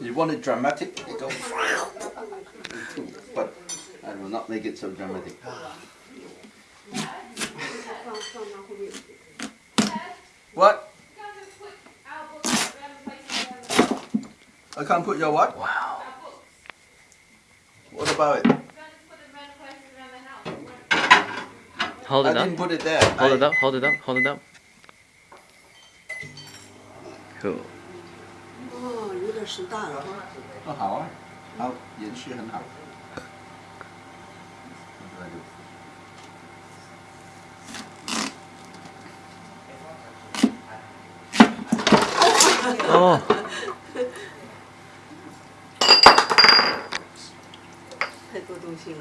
You want it dramatic, it goes but I will not make it so dramatic. what? I can't put your what? Wow. What about it? Hold it I up. I didn't put it there. Hold I it up, hold it up, hold it up. Cool. 时代了。哦，好啊，好，延续很好。哦。太多东西了。